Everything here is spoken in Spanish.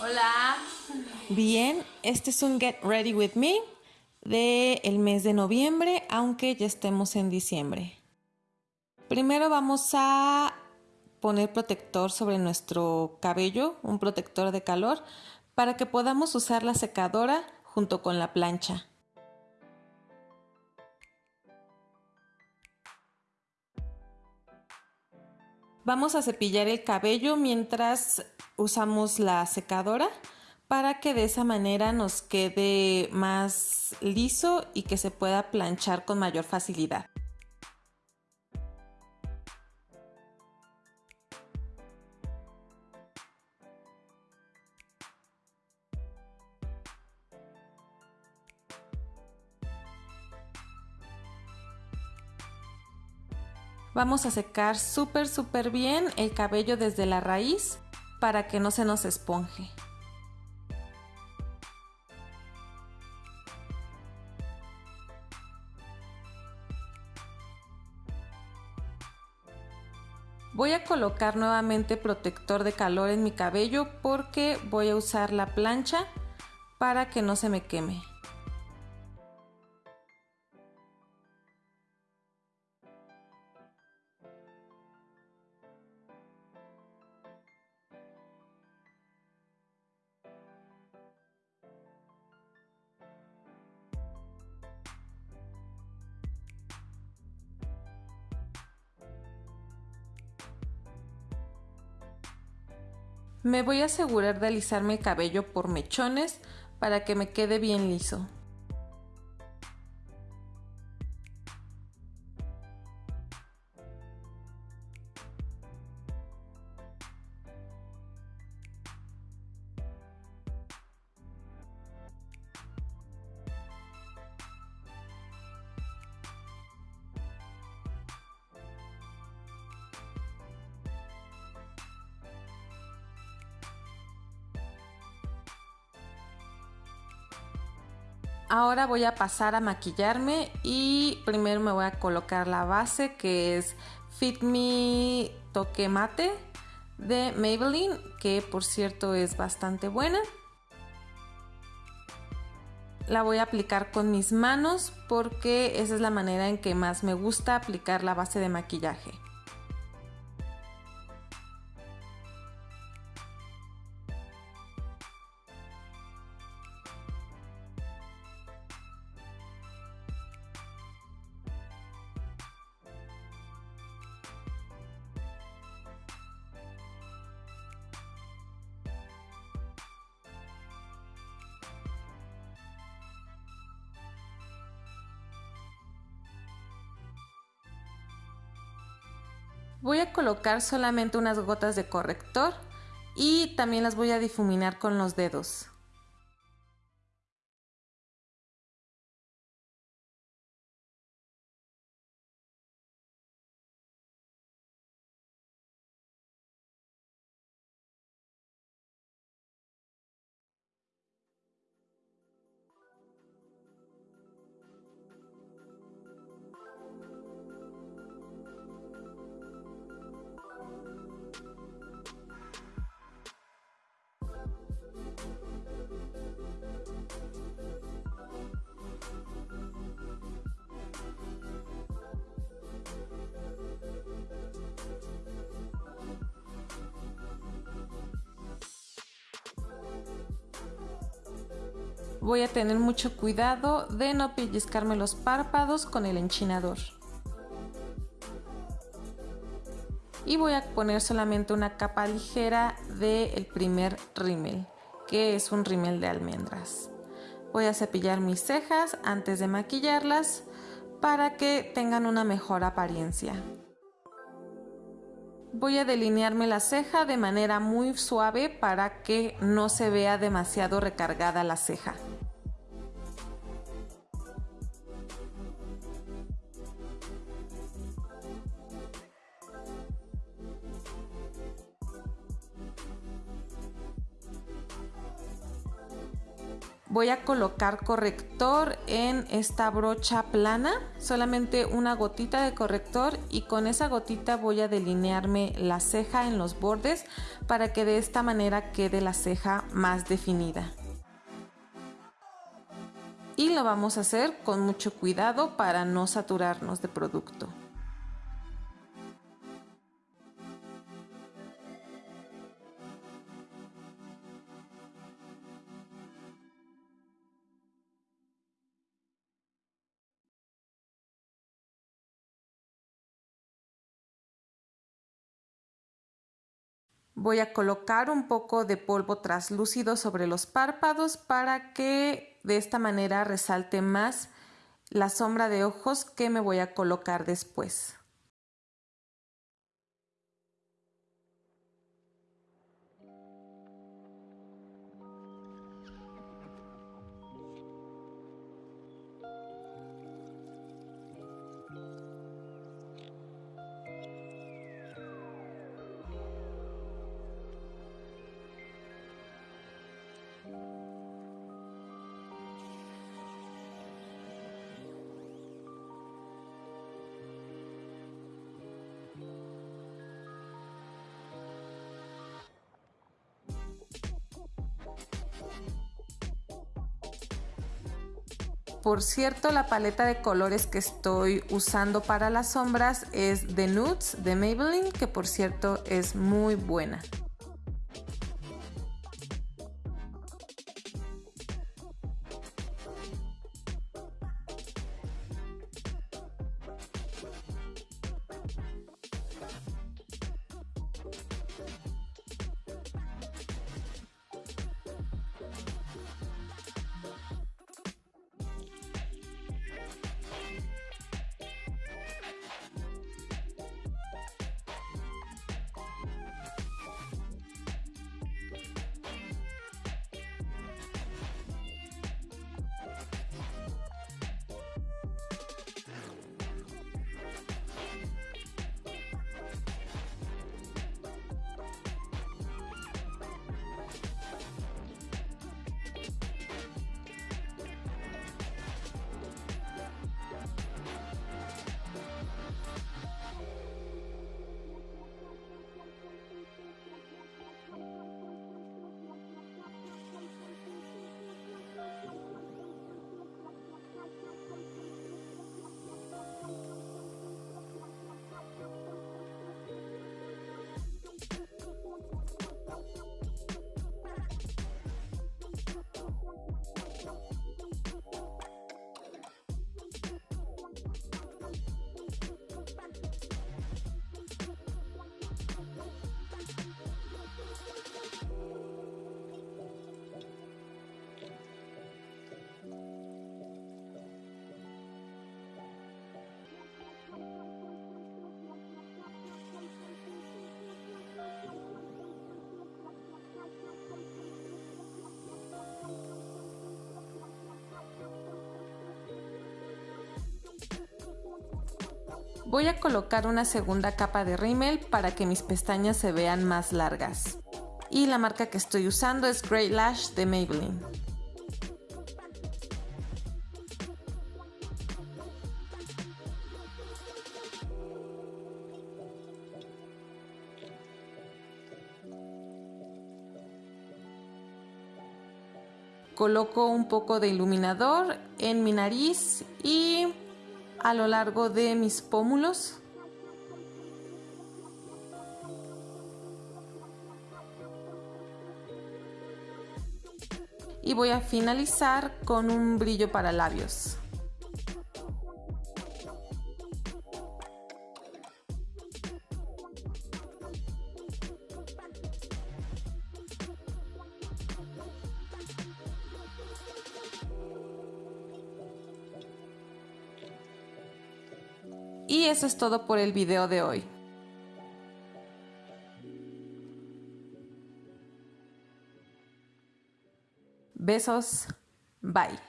Hola. Bien, este es un Get Ready With Me de el mes de noviembre, aunque ya estemos en diciembre. Primero vamos a poner protector sobre nuestro cabello, un protector de calor, para que podamos usar la secadora junto con la plancha. Vamos a cepillar el cabello mientras usamos la secadora para que de esa manera nos quede más liso y que se pueda planchar con mayor facilidad. Vamos a secar súper súper bien el cabello desde la raíz para que no se nos esponje. Voy a colocar nuevamente protector de calor en mi cabello porque voy a usar la plancha para que no se me queme. Me voy a asegurar de alisarme el cabello por mechones para que me quede bien liso. Ahora voy a pasar a maquillarme y primero me voy a colocar la base que es Fit Me Toque Mate de Maybelline, que por cierto es bastante buena. La voy a aplicar con mis manos porque esa es la manera en que más me gusta aplicar la base de maquillaje. Voy a colocar solamente unas gotas de corrector y también las voy a difuminar con los dedos. Voy a tener mucho cuidado de no pellizcarme los párpados con el enchinador. Y voy a poner solamente una capa ligera del primer rímel, que es un rímel de almendras. Voy a cepillar mis cejas antes de maquillarlas para que tengan una mejor apariencia. Voy a delinearme la ceja de manera muy suave para que no se vea demasiado recargada la ceja. Voy a colocar corrector en esta brocha plana, solamente una gotita de corrector y con esa gotita voy a delinearme la ceja en los bordes para que de esta manera quede la ceja más definida. Y lo vamos a hacer con mucho cuidado para no saturarnos de producto. Voy a colocar un poco de polvo traslúcido sobre los párpados para que de esta manera resalte más la sombra de ojos que me voy a colocar después. Por cierto, la paleta de colores que estoy usando para las sombras es de Nudes de Maybelline, que por cierto es muy buena. Voy a colocar una segunda capa de rímel para que mis pestañas se vean más largas. Y la marca que estoy usando es Great Lash de Maybelline. Coloco un poco de iluminador en mi nariz y a lo largo de mis pómulos. Y voy a finalizar con un brillo para labios. Y eso es todo por el video de hoy. Besos. Bye.